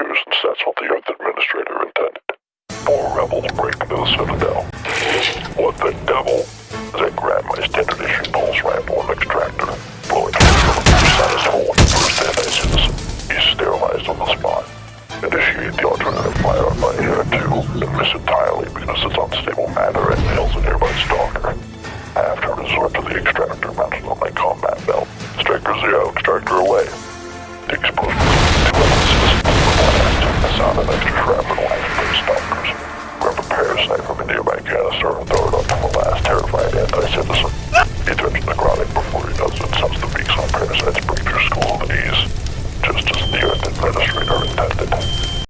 do since that's what the Earth Administrator intended. Four rebels break into the Citadel. What the devil? Then grab my standard issue pulse rifle and extractor, blowing through the status hole in the first anti-citizen. He's sterilized on the spot. Initiate the alternative fire on my hair too, and miss entirely because it's unstable matter and nails a nearby stalker. I have to resort to the extractor mounted on my combat belt. Striker zero, extractor away. Explosion nearby throw it up. on